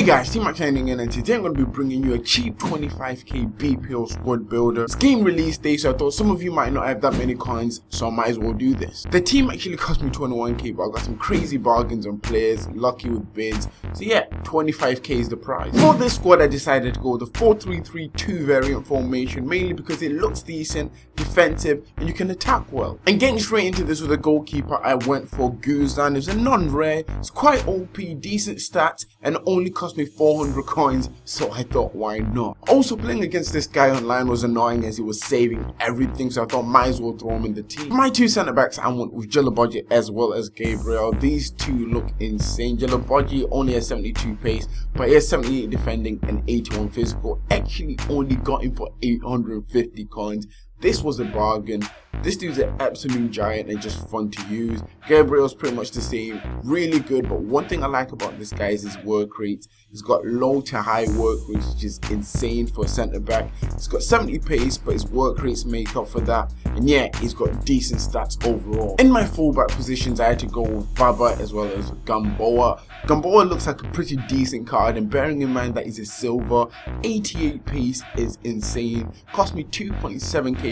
Hey guys, T-Max signing in and today I'm going to be bringing you a cheap 25k BPO squad builder. It's game release day so I thought some of you might not have that many coins so I might as well do this. The team actually cost me 21k but I got some crazy bargains on players, lucky with bids. So yeah, 25k is the price. For this squad I decided to go with the 4-3-3-2 variant formation mainly because it looks decent, defensive and you can attack well. And getting straight into this with a goalkeeper I went for Guzan. It's a non-rare, it's quite OP, decent stats and only cost me 400 coins, so I thought why not. Also playing against this guy online was annoying as he was saving everything, so I thought might as well throw him in the team. My two centre backs I went with Djilobodji as well as Gabriel. These two look insane. Djilobodji only has 72 pace, but he has 78 defending and 81 physical. Actually only got him for 850 coins. This was a bargain. This dude's an absolute giant and just fun to use. Gabriel's pretty much the same, really good, but one thing I like about this guy is his work rate. He's got low to high work rate, which is insane for a centre back. He's got 70 pace, but his work rates make up for that. And yeah, he's got decent stats overall. In my fullback positions, I had to go with Baba as well as Gamboa. Gamboa looks like a pretty decent card, and bearing in mind that he's a silver, 88 pace is insane. Cost me 2.7k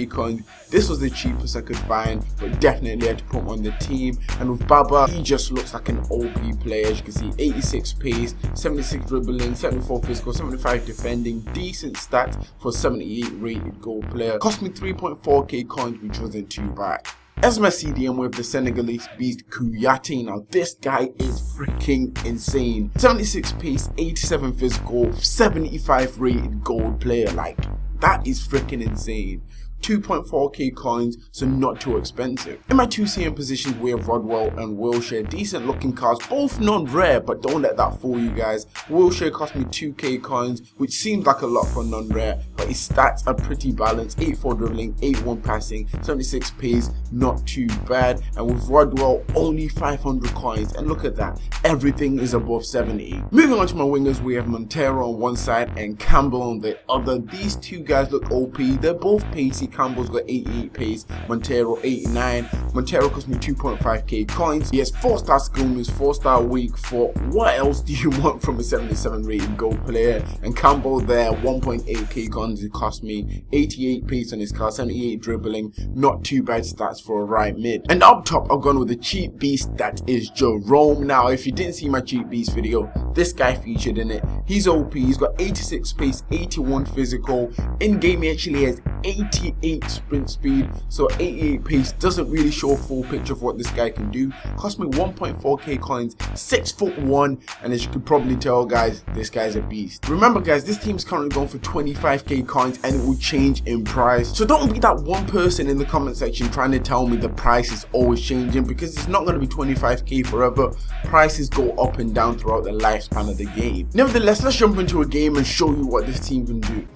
This was the cheapest I could find, but definitely had to put him on the team. And with Baba, he just looks like an OP player. As you can see, 86 pace, 76 dribbling, 74 physical, 75 defending, decent stats for 78 rated goal player. Cost me 3.4k coins, which wasn't too bad. As my CDM with the Senegalese beast Kouyaté. Now this guy is freaking insane. 76 pace, 87 physical, 75 rated gold player. Like that is freaking insane. 2.4k coins, so not too expensive. In my two CM positions, we have Rodwell and Wilshere, decent looking cards, both non-rare, but don't let that fool you guys. Wilshere cost me 2k coins, which seems like a lot for non-rare, but his stats are pretty balanced, 84 dribbling, 81 passing, 76 pace, not too bad. And with Rodwell, only 500 coins, and look at that, everything is above 70. Moving on to my wingers, we have Montero on one side and Campbell on the other. These two guys look OP, they're both pacey, Campbell's got 88 pace, Montero 89. Montero cost me 2.5k coins. He has 4 star skill moves, 4 star weak for what else do you want from a 77 rated gold player? And Campbell there, 1.8k coins, it cost me 88 pace on his car, 78 dribbling, not too bad stats for a right mid. And up top, I've gone with a cheap beast that is Jerome. Now, if you didn't see my cheap beast video, this guy featured in it. He's OP, he's got 86 pace, 81 physical. In game, he actually has 88 sprint speed, so 88 pace doesn't really show a full picture of what this guy can do. Cost me 1.4k coins, 6 foot 1, and as you can probably tell guys, this guy's a beast. Remember guys, this team is currently going for 25k coins and it will change in price. So don't be that one person in the comment section trying to tell me the price is always changing because it's not going to be 25k forever. Prices go up and down throughout the lifespan of the game. Nevertheless, let's jump into a game and show you what this team can do.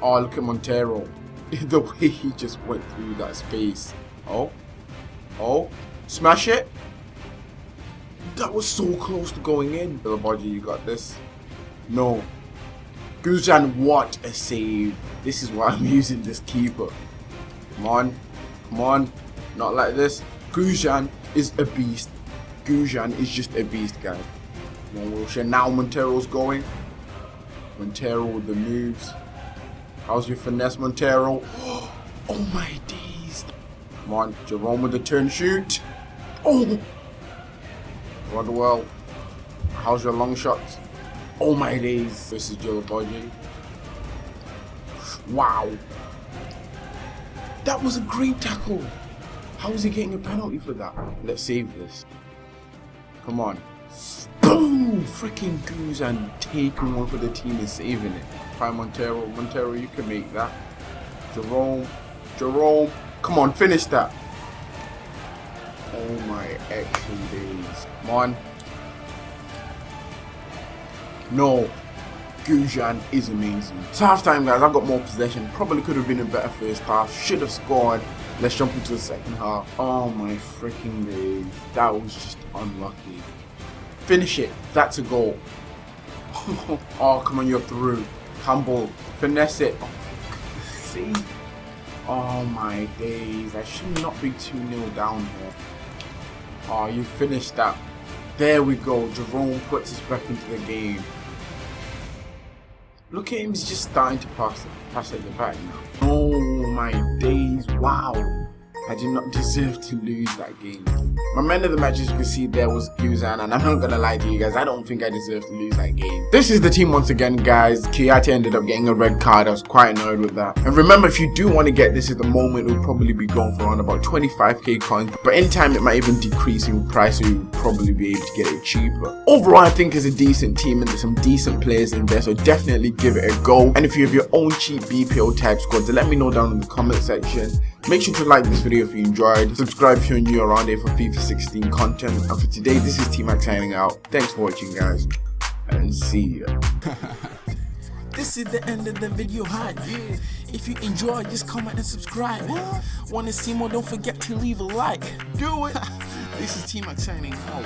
Oh, look at Montero. the way he just went through that space. Oh. Oh. Smash it. That was so close to going in. Little body, you got this. No. Guzan, what a save. This is why I'm using this keeper. Come on. Come on. Not like this. Guzan is a beast. Guzan is just a beast, guys. Come on, Wilshere. Now Montero's going. Montero with the moves. How's your finesse, Montero? Oh my days. Come on, Jerome with the turn shoot. Oh! Rodwell. How's your long shots? Oh my days. This is Djilobodji. Wow. That was a great tackle. How is he getting a penalty for that? Let's save this. Come on. Boom! Freaking Guzan taking one for the team and saving it. Try Montero. Montero, you can make that. Jerome. Jerome. Come on, finish that. Oh my action days. Come on. No. Guzan is amazing. So half time guys, I got more possession. Probably could have been a better first half. Should have scored. Let's jump into the second half. Oh my freaking days. That was just unlucky. Finish it. That's a goal. oh, come on, you're through. Campbell, finesse it. Oh, see? Oh my days. I should not be 2 0 down here. Oh, you finished that. There we go. Jerome puts us back into the game. Look at him, he's just starting to pass, pass at the back now. My days, wow. I did not deserve to lose that game. My man of the match, as you can see, there was Guzan, and I'm not gonna lie to you guys, I don't think I deserve to lose that game. This is the team once again, guys. Kouyaté ended up getting a red card. I was quite annoyed with that. And remember, if you do want to get this at the moment, it will probably be going for around about 25k coins. But in time, it might even decrease in price, so you'll probably be able to get it cheaper. Overall, I think it's a decent team, and there's some decent players in there, so definitely give it a go. And if you have your own cheap BPO type squad, let me know down in the comment section. Make sure to like this video if you enjoyed, subscribe if you're new around here for FIFA 16 content, and for today this is T-Max signing out. Thanks for watching guys, and see ya. This is the end of the video hype. If you enjoyed, just comment and subscribe. Wanna see more? Don't forget to leave a like. Do it! This is T-Max signing out.